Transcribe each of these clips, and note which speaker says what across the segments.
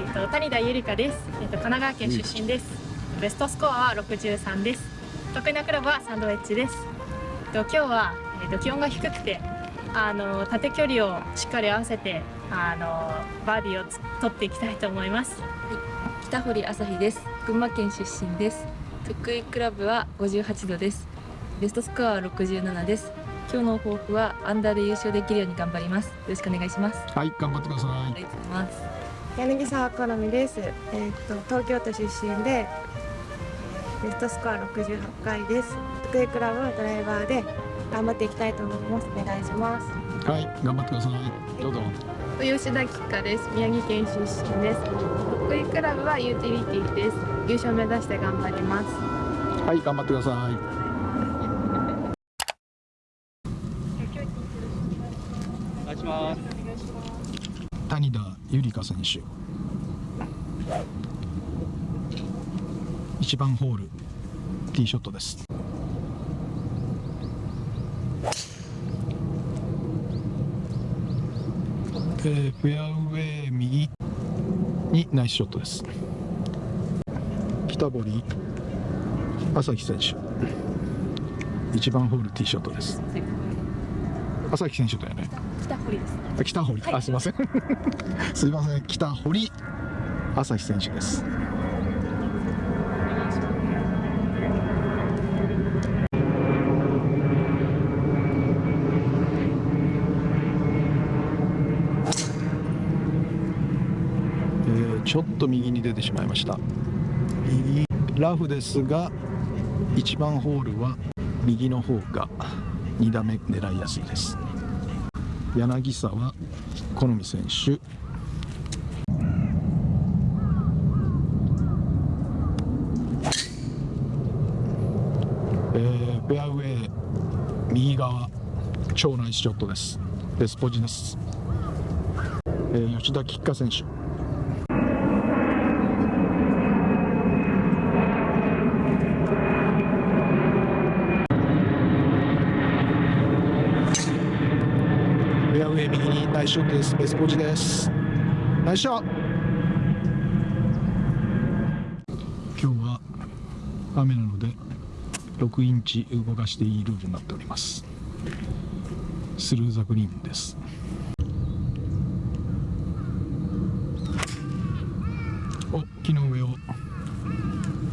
Speaker 1: えっと谷田ゆりかです。えっと神奈川県出身です。ベストスコアは63です。得意なクラブはサンドウェッジです。えっと今日はえっと気温が低くて、あの縦距離をしっかり合わせて、あのバーディーをつ取っていきたいと思います。
Speaker 2: 北堀朝日です群馬県出身です得意クラブは58度ですベストスコアは67です今日の抱負はアンダーで優勝できるように頑張りますよろしくお願いします
Speaker 3: はい、頑張ってくださ
Speaker 2: ありがとうございます
Speaker 4: 柳沢好美です、えーっと東京都出身でベストスコア68回です得意クラブはドライバーで頑張っていきたいと思いますお願いします
Speaker 3: い。はい、頑張ってください。どうぞ。
Speaker 1: 吉田吉香です。宮城県出身です。得意クラブはユーティリティです。優勝目指して頑張ります。
Speaker 3: はい、頑張ってください。
Speaker 5: お願いします。
Speaker 3: 谷田ゆりか選手。一番ホール。ティーショットです。えーフェアウェイ右にナイスショットです。北堀朝日選手。一番ホールティーショットです。朝日選手だよね。
Speaker 2: 北堀です
Speaker 3: あ北堀、あすいません。すいません。北堀朝日選手です。えーちょっと右に出てしまいました。右。ラフですが1番ホールは右の方が2打目狙いやすいです。柳沢好美選手。えーフェアウェイ右側超ナイスショットです。デスポジです、えー吉田吉香選手。ェアウェイ右にナイスショットです。ベスポジです。ナイスショット今日は雨なので6インチ動かしていいルールになっております。スルーザグリーンです。お、木の上を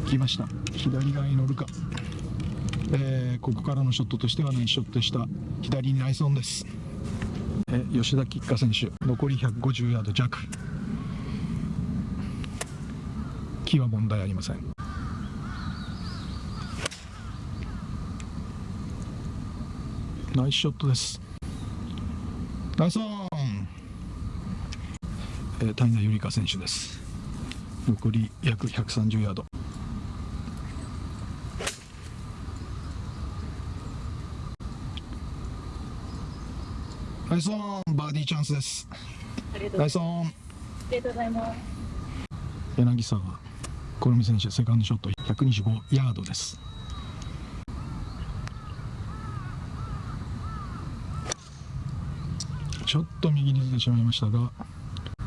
Speaker 3: 来ました。左側に乗るか。えーここからのショットとしてはナイスショットでした。左にナイスオンです。え吉田吉香選手残り150ヤード弱。木は問題ありません。ナイスショットです。ナイスオン、えー谷田由里香選手です。残り約130ヤード。ナイスオンバーディーチャンスです。
Speaker 1: ありがとう
Speaker 3: ナイスオン
Speaker 1: ありがとうございます。
Speaker 3: 柳沢好美選手セカンドショット125ヤードです。ちょっと右に出てしまいましたが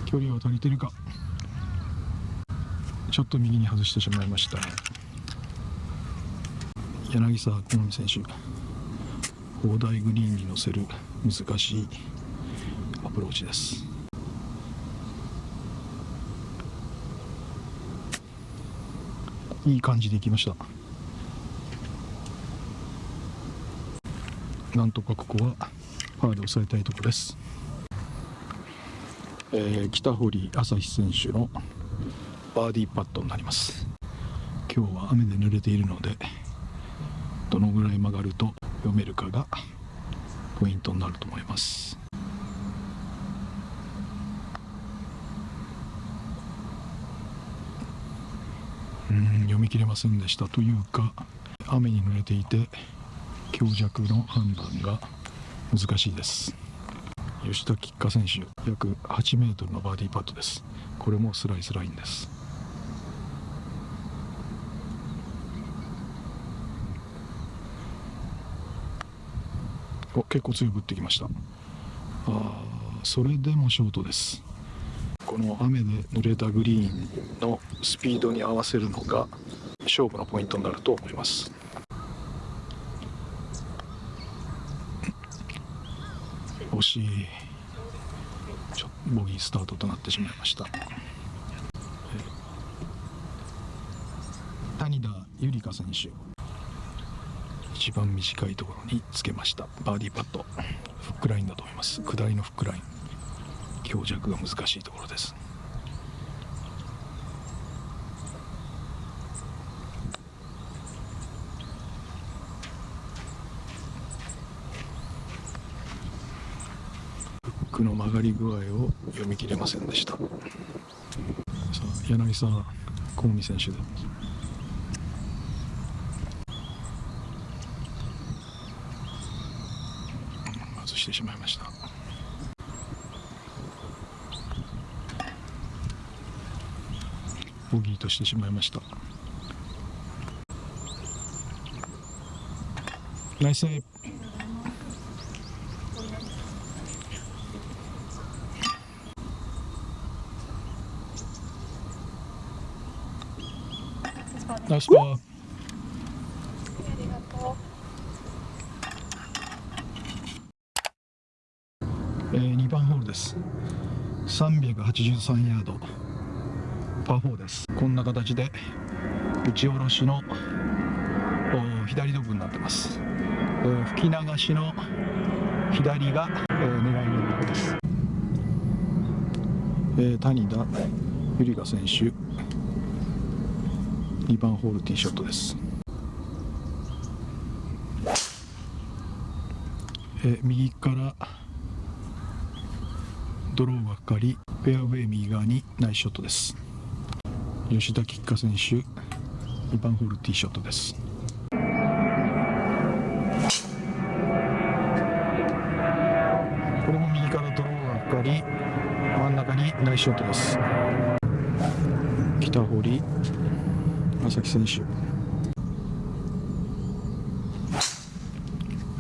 Speaker 3: 距離は足りてるか。ちょっと右に外してしまいました。柳沢好美選手砲台グリーンに乗せる難しいアプローチです。いい感じでいきました。なんとかここはパーで抑えたいところです、えー北堀朝日選手のバーディーパットになります。今日は雨で濡れているのでどのぐらい曲がると読めるかがポイントになると思います。うん読み切れませんでしたというか雨に濡れていて強弱の判断が難しいです。吉田吉香選手約8メートルのバーディーパットです。これもスライスラインです。お結構強く打ってきました。あそれでもショートです。この雨で濡れたグリーンのスピードに合わせるのが勝負のポイントになると思います。惜しい。ちょボギースタートとなってしまいました。谷田ゆりか選手。一番短いところにつけました。バーディーパット。フックラインだと思います。下りのフックライン。強弱が難しいところです。フックの曲がり具合を読み切れませんでした。さあ柳沢幸美選手で。外してしまいました。ボギーとしてしまいました。ナイスセーブ。ナイスパーえー、2番ホールです383ヤード。パー4です。こんな形で打ち下ろしのお左ドッグになってます、えー吹き流しの左が、えー狙い目のとこです、えー谷田ゆりか選手。2番ホールティーショットです、えー右からドローがかかりフェアウェイ右側にナイスショットです。吉田吉花選手2番ホールティーショットです。これも右からドローがかかり真ん中にナイスショットです。北堀正木選手。フ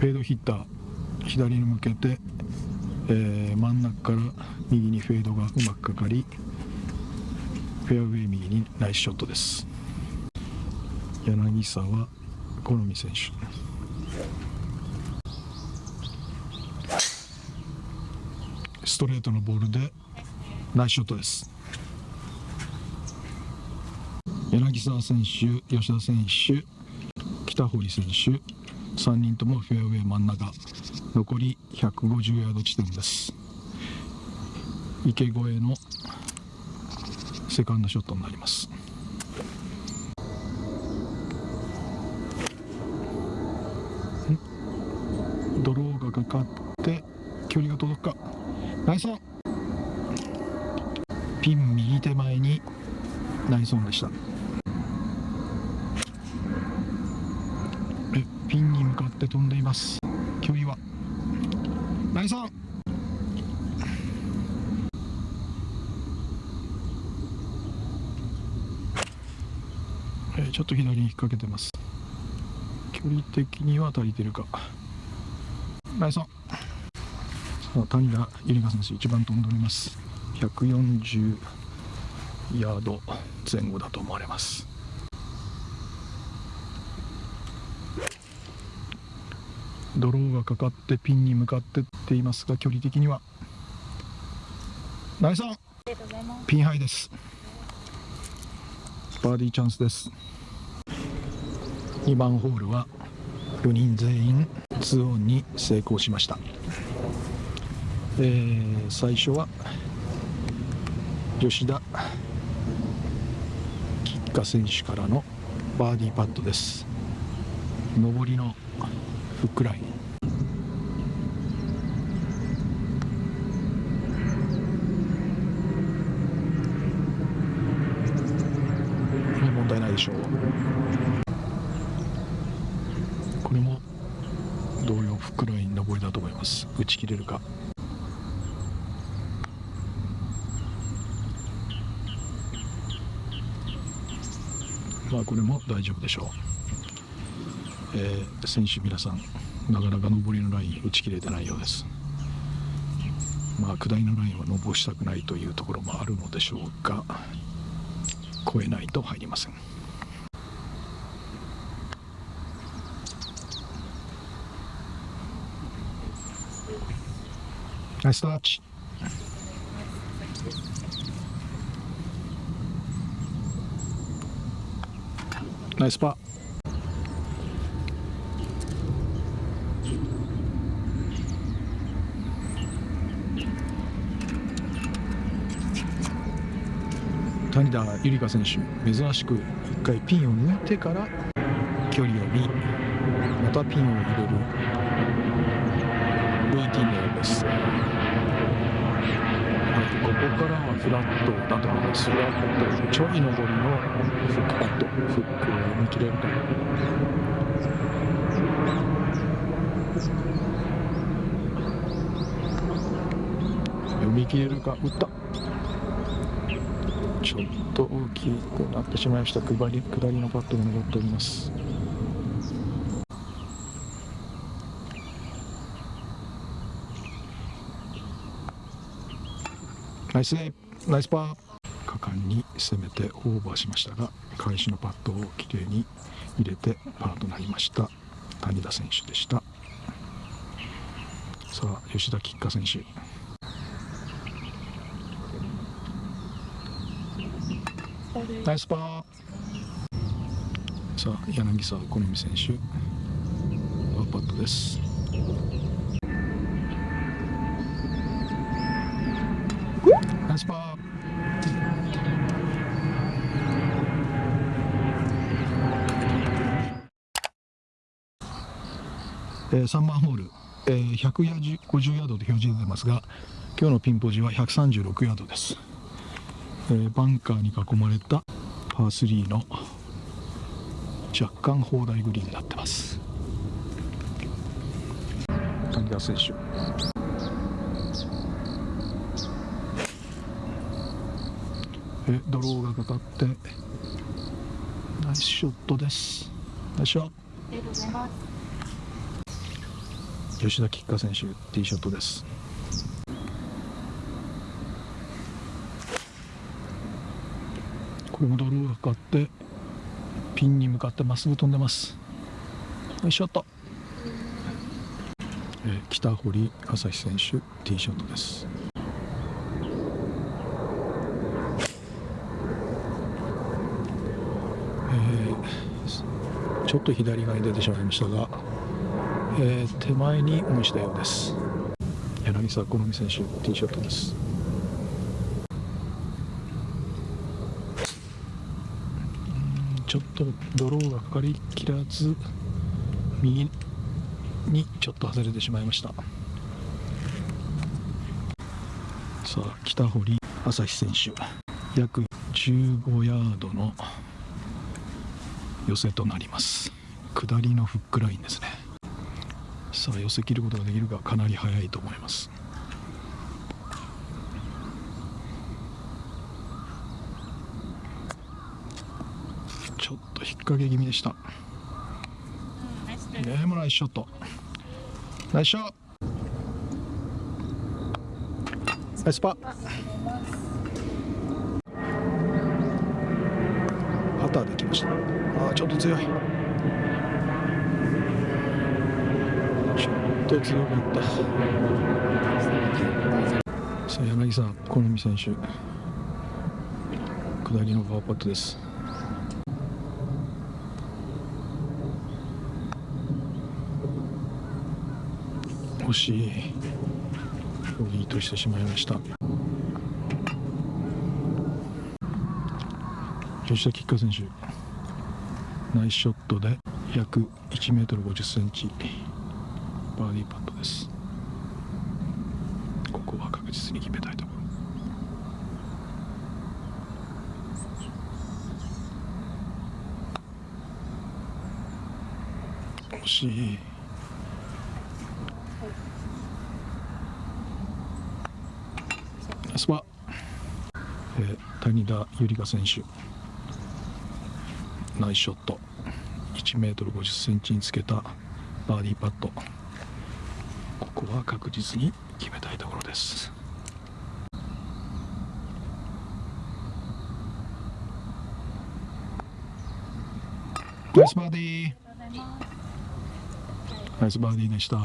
Speaker 3: ェードヒッター左に向けて、えー真ん中から右にフェードがうまくかかりフェアウェイ右にナイスショットです。柳沢好美選手。ストレートのボールでナイスショットです。柳沢選手吉田選手北堀選手3人ともフェアウェイ真ん中。残り150ヤード地点です。池越えのセカンドショットになります。ドローがかかって距離が届くか？ナイスオン！ピン右手前にナイスオンでした。え？ピンに向かって飛んでいます。距離は？ナイスオンえーちょっと左に引っ掛けてます。距離的には足りてるか。ナイスオンさあ谷田ゆりか選手一番飛んでおります。140ヤード前後だと思われますドローがかかってピンに向かってっていますが距離的には。ナイスオン。ピンハイです。バーディーチャンスです。2番ホールは4人全員2オンに成功しました、えー最初は吉田吉花選手からのバーディーパットです。上りのフックラインこれ問題ないでしょう。これも同様フックライン上りだと思います。打ち切れるか。まあこれも大丈夫でしょう、えー選手皆さんなかなか上りのライン打ち切れてないようです。まあ下りのラインは登したくないというところもあるのでしょうが越えないと入りません。ナイスタッチナイスパー。谷田ゆりか選手珍しく1回ピンを抜いてから距離を見またピンを入れるルーティンのようです、はい、ここからはフラットだと思います。フラットちょい上りのフックパットフックを読み切れるか読み切れるか打った。ちょっと大きくなってしまいました。下り下りのパットが残っております。ナイスナイスパー。果敢に攻めてオーバーしましたが返しのパットをきれいに入れてパーとなりました。谷田選手でした。さあ吉田吉花選手。ナイスパー。さあ柳沢好美選手。パーパットです。ナイスパー。えー、3番ホール、えー、150ヤードで表示出てますが今日のピンポジは136ヤードです。えー、バンカーに囲まれたパー3の若干砲台グリーンになってます。谷田選手。えドローがかかってナイスショットです。ナイスショット。吉田吉花選手ティーショットですこれもドローがかかってピンに向かってまっすぐ飛んでます。ナイスショット、えー北堀朝日選手ティーショットです。えーちょっと左側に出てしまいましたが、えー手前にオンしたようです。柳沢好美選手ティーショットです。ちょっとドローがかかりきらず右にちょっと外れてしまいました。さあ北堀朝日選手約15ヤードの寄せとなります。下りのフックラインですね。さあ寄せ切ることができるかかなり速いと思いますちょっと引っ掛け気味でした。
Speaker 1: ナイス。です
Speaker 3: ねもナイスショット。ナイスショット。ナイスパパターできました。あーちょっと強い。ちょっと強かった。さあ柳さん好美選手。下りのパーパットです惜しい。ボギーとしてしまいました。吉田吉花選手ナイスショットで約1メートル50センチ。バーディーパットです。ここは確実に決めたいところ。惜しい。ナスは、えー、谷田ゆりか選手。ナイスショット。1メートル50センチにつけたバーディーパット。ここは確実に決めたいところです。ナイスバーディー。ナイスバーディーでした。